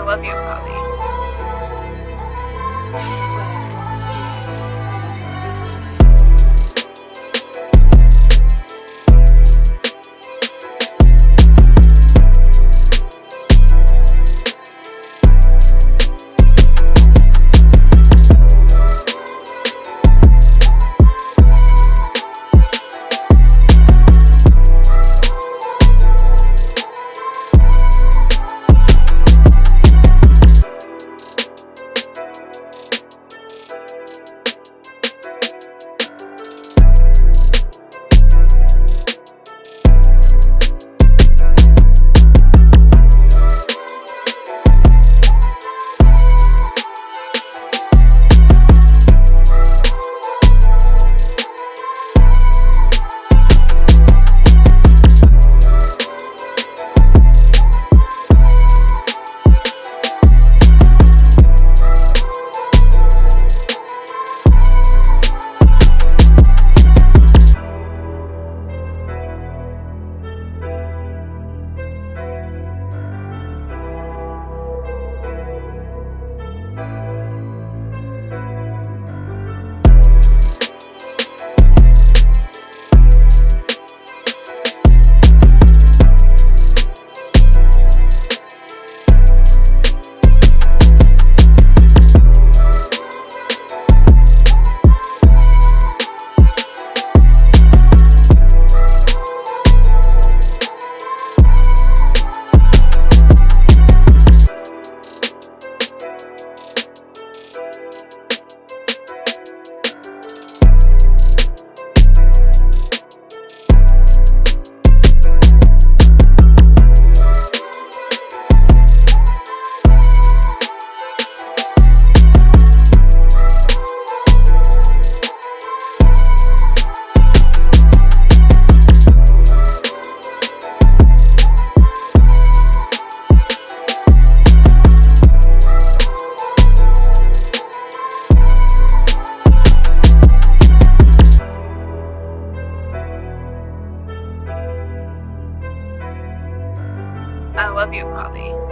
love you, Poppy. Love you, Poppy.